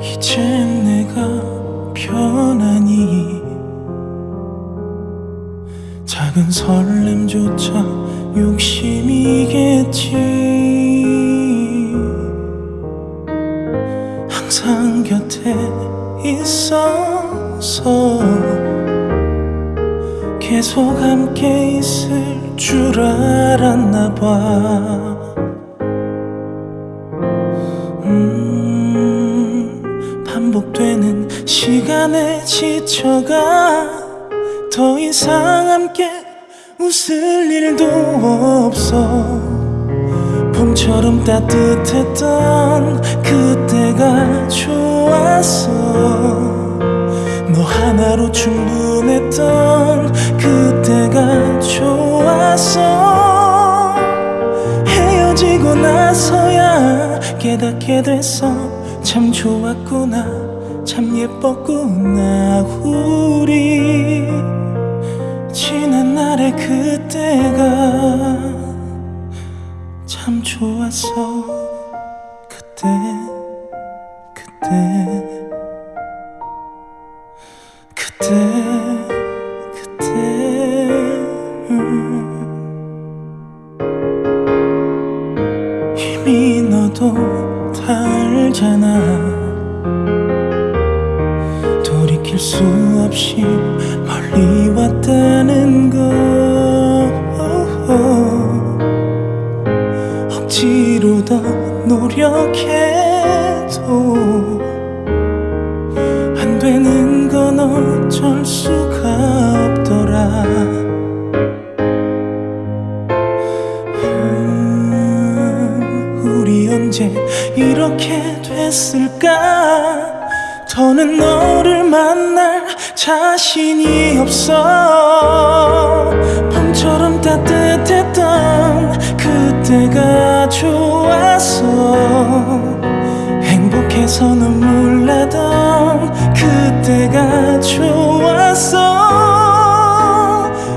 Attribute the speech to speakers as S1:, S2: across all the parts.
S1: 이젠 내가 편하니? 작은 설렘조차 욕심이겠지. 항상 곁에 있어서 계속 함께 있을 줄 알았나 봐 지쳐가 더 이상 함께 웃을 일도 없어. 봄처럼 따뜻했던 그때가 좋았어. 너 하나로 충분했던 그때가 좋았어. 헤어지고 나서야 깨닫게 됐어 참 좋았구나 참 예뻤구나 우리 지난 날의 그때가 참 좋았어. 그때 그때 그때 그때. 음. 이미 너도 다 알잖아 돌이킬 수 없이 멀리 왔다는 거. 억지로 더 노력해도 안 되는 건 어쩔 수가 없더라. 음, 우리 언제 이렇게 됐을까 더는 너를 만날 자신이 없어. 봄처럼 따뜻했던 그때가 좋았어. 행복해서 눈물 나던 그때가 좋았어.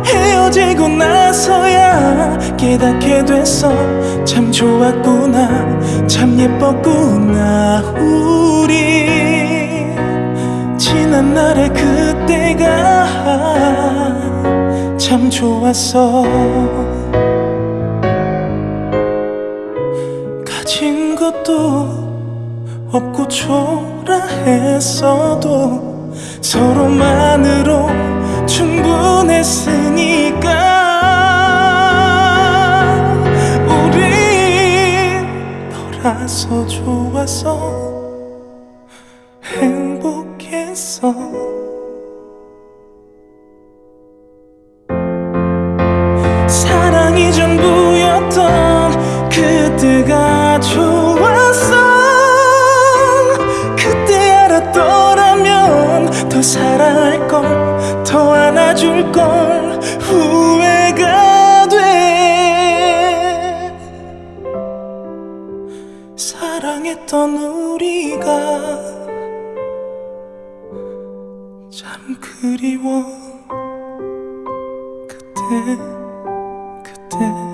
S1: 헤어지고 나서야 깨닫게 됐어. 참 좋았구나. 참 예뻤구나. 우리 지난 날의 그때가 참 좋았어. 가진 것도 없고 초라했어도 서로만으로 충분했으니까. 우린 너라서 좋았어 행복했어 사랑이 전부였던 그때가 좋았어. 그때 알았더라면 더 사랑할 걸더 안아줄 걸 후회가 돼. 사랑했던 우리가 참 그리워. 그때 그때.